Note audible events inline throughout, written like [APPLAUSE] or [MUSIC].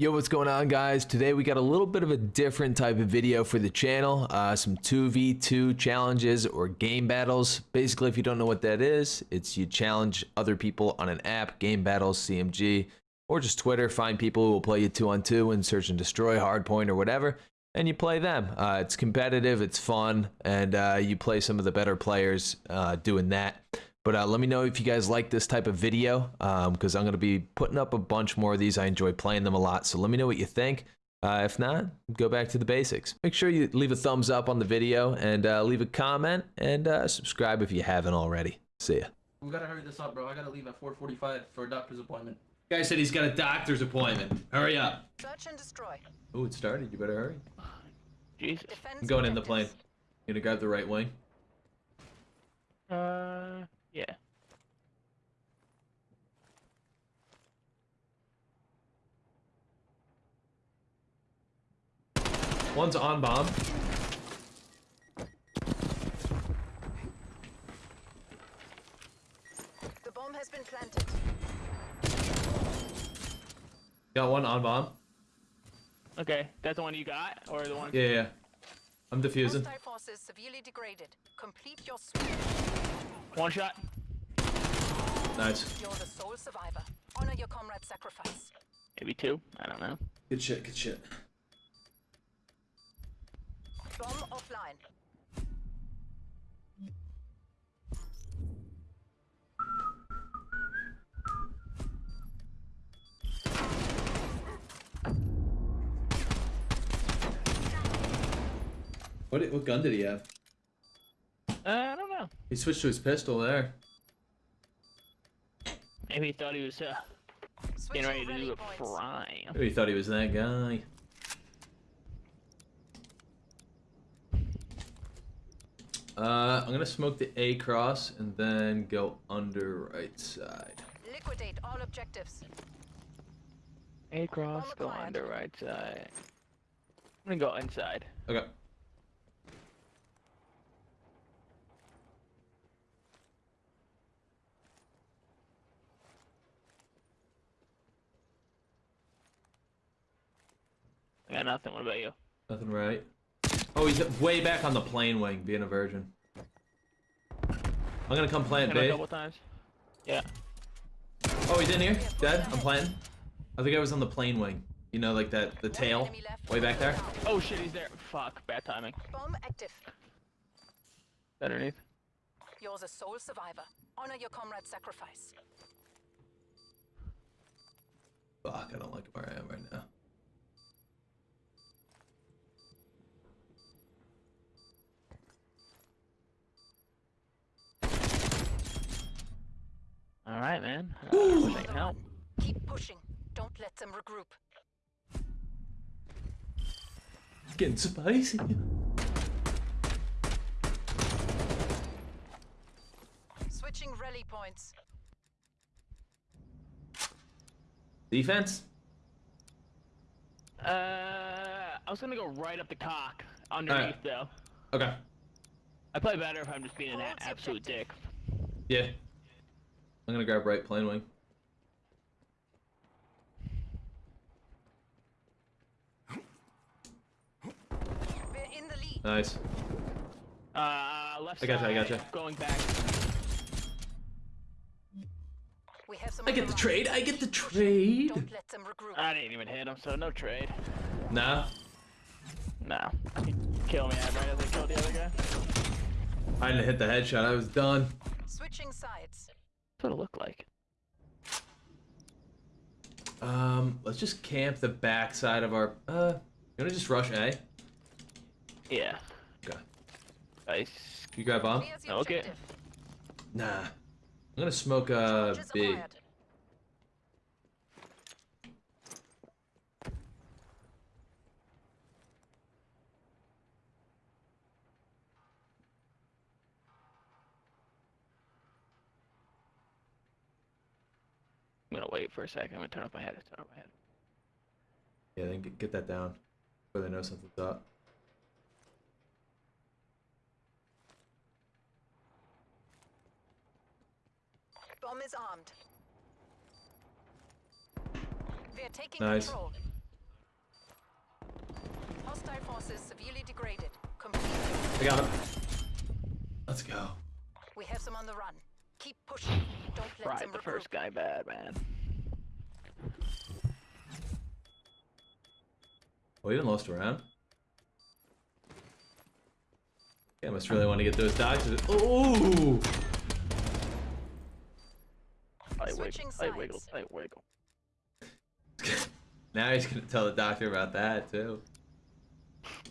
Yo, what's going on guys? Today we got a little bit of a different type of video for the channel. Uh, some 2v2 challenges or game battles. Basically, if you don't know what that is, it's you challenge other people on an app, game battles, CMG, or just Twitter. Find people who will play you two on two and search and destroy, hardpoint, or whatever, and you play them. Uh, it's competitive, it's fun, and uh, you play some of the better players uh, doing that. But uh, let me know if you guys like this type of video because um, I'm going to be putting up a bunch more of these. I enjoy playing them a lot. So let me know what you think. Uh, if not, go back to the basics. Make sure you leave a thumbs up on the video and uh, leave a comment and uh, subscribe if you haven't already. See ya. We gotta hurry this up, bro. I gotta leave at 4:45 for a doctor's appointment. Guy said he's got a doctor's appointment. Hurry up. Search and destroy. Oh, it started. You better hurry. Jesus. Defense I'm going in the plane. objectives. You gonna grab the right wing? Uh, yeah. One's on bomb. The bomb has been planted. Got one on bomb. Okay, that's the one you got, or the one? Yeah, yeah. I'm defusing. Hostile forces severely degraded. Complete your sweep. One shot. Nice. You're the sole survivor. Honor your comrade's sacrifice. Maybe two. I don't know. Good shit. Good shit. Bomb offline. What? What gun did he have? Uh, I don't know. He switched to his pistol there. Maybe he thought he was uh, getting ready to do a points. prime. Maybe he thought he was that guy. Uh, I'm gonna smoke the A cross and then go under right side. Liquidate all objectives. A cross, go under right side. I'm gonna go inside. Okay. Got nothing. What about you? Nothing right. Oh, he's way back on the plane wing, being a virgin. I'm gonna come plant Hit him couple times. Yeah. Oh, he's in here. Dead. I'm planting. I think I was on the plane wing. You know, like that, the tail, way back there. Oh shit, he's there. Fuck, bad timing. Bomb active. Underneath. You're the sole survivor. Honor your comrade's sacrifice. Fuck, I don't like where I am right now. All right, man. Uh, wish I can help. Keep pushing. Don't let them regroup. It's getting spicy. Switching rally points. Defense. Uh, I was gonna go right up the cock. Underneath though. Okay. I play better if I'm just being an absolute dick. Yeah. I'm gonna grab right plane wing. We're in the lead. Nice. Uh, left I gotcha, I side, gotcha. Going back. We have some I get the trade. I get the trade. Don't let them regroup. I didn't even hit him, so no trade. Nah. Nah. He killed me right as I killed the other guy. I didn't hit the headshot. I was done. Switching sides. That's what it looked like. Um, let's just camp the backside of our. Uh, you wanna just rush A? Yeah. Okay. Nice. You grab bomb? Clears Okay. Nah. I'm gonna smoke uh Charges B. acquired. I'm gonna wait for a second. I'm gonna turn up my head. Turn up my head. Yeah, then get, get that down. Before they know something's up. Bomb is armed. We are taking Nice. control. forces severely degraded. Complete. I got him. Let's go. We have them on the run. Keep pushing. Don't let Right, them the regroup. first guy bad, man. Oh, we even lost a round. Yeah, I must really want to get those doctors. Ooh! Tight wiggle, Switching tight wiggle, sides. tight wiggle. [LAUGHS] now he's gonna tell the doctor about that too.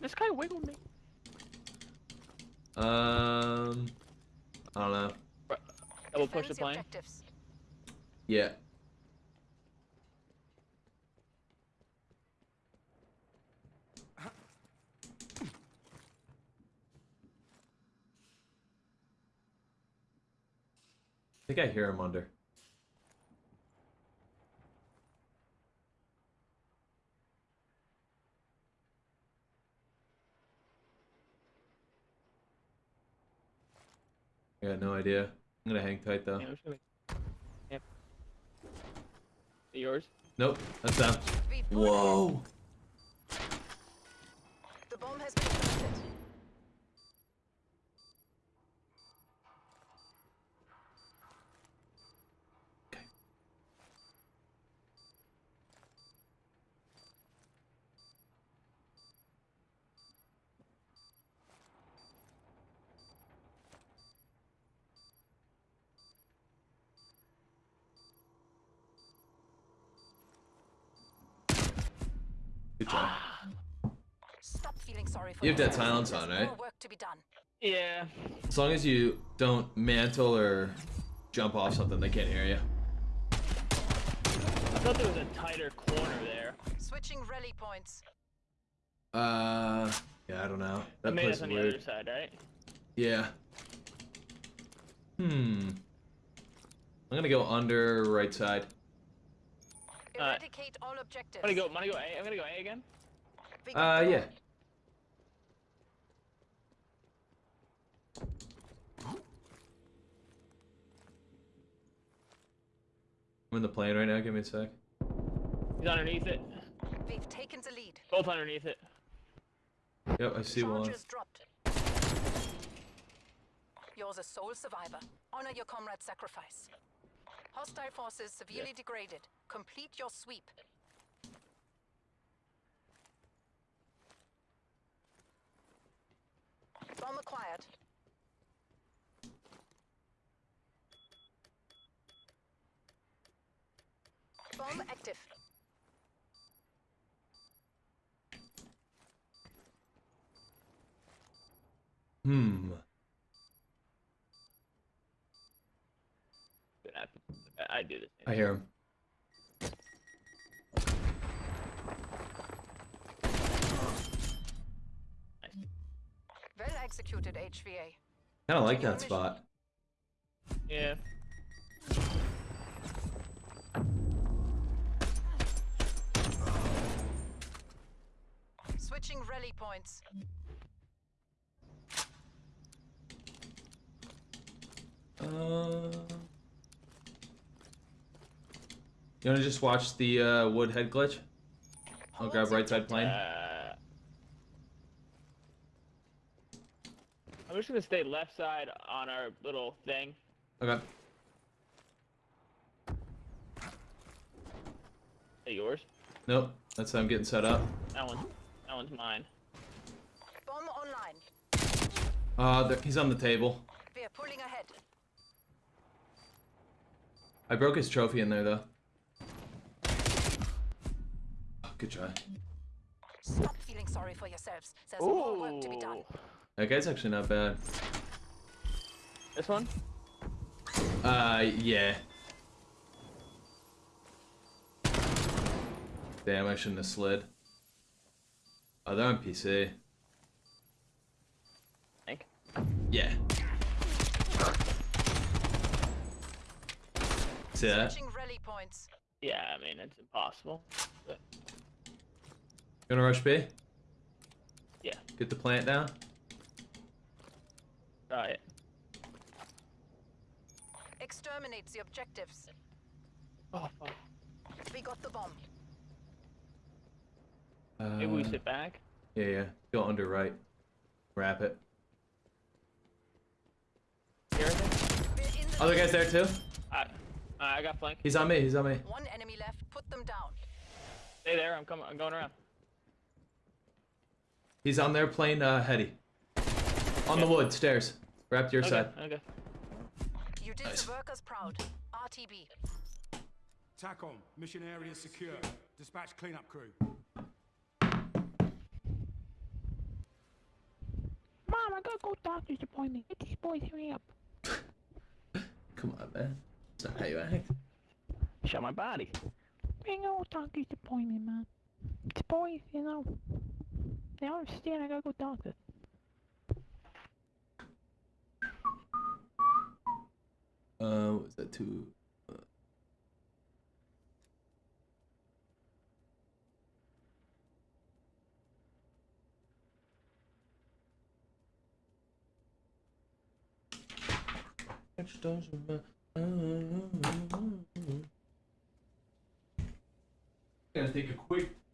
This guy wiggled me. Um, I don't know. Double push the plane. objectives. Yeah. I think I hear him under. I got no idea. I'm gonna hang tight though. Yeah, gonna Yep. Yours? Nope, that's them. We pull ahead. Whoa! The bomb has been planted. Okay. Good job. Stop feeling sorry for You have dead silence on, right? work to be done. Yeah. As long as you don't mantle or jump off something, they can't hear you. I thought there was a tighter corner there. Switching rally points. Uh, yeah, I don't know. That That made place us is on the weird. other side, right? Yeah. Hmm. I'm gonna go under right side. Alright. Eradicate all objectives. I'm gonna go. I'm gonna go A. I'm gonna go A again. Uh, yeah. I'm in the plane right now. Give me a sec. He's underneath it. We've taken the lead. Both underneath it. Yep, I see one. Charges dropped. You're the sole survivor. Honor your comrade's sacrifice. Hostile forces severely degraded. Complete your sweep. Bomb acquired. Bomb active. Hmm. I do this. I hear him. Well executed, HVA. Kind of like that spot. Yeah. Switching rally points. Uh. You wanna just watch the uh, wood head glitch? I'll Hold grab right side plane. Uh, I'm just gonna stay left side on our little thing. Okay. Hey, yours? Nope. That's how I'm getting set up. That one. That one's mine. Bomb online. Uh, he's on the table. We are pulling ahead. I broke his trophy in there though. Oh, good try. Stop feeling sorry for yourselves. There's more work to be done. That guy's actually not bad. This one? Uh, yeah. Damn, I shouldn't have slid. Oh, they're on PC. Think. Yeah. See that? Rally points. Yeah, I mean it's impossible. But You wanna rush B? yeah, Get the plant down? try it. Exterminate the objectives. Oh fuck. We got the bomb. Uh, Maybe we sit back. Yeah, yeah. Go under right. Wrap it. Here, I think. We're in the Other guy's there too. I, I got flank. He's on me. He's on me. One enemy left. Put them down. Stay there. I'm coming. I'm going around. He's on there playing uh, heady. On the wood stairs. Wrap to your Okay. side. Okay. You did Nice. the workers proud. RTB. TACOM, mission area secure. Dispatch cleanup crew. Mom, I gotta go doctor's appointment. Get these boys hurry up. [LAUGHS] Come on, man. That's not how you act. Shot my body. Bring go doctor's appointment, man. It's boys, you know. They don't understand. I gotta go doctor. Uh, what was that two? Uh, Which. Gonna take a quick think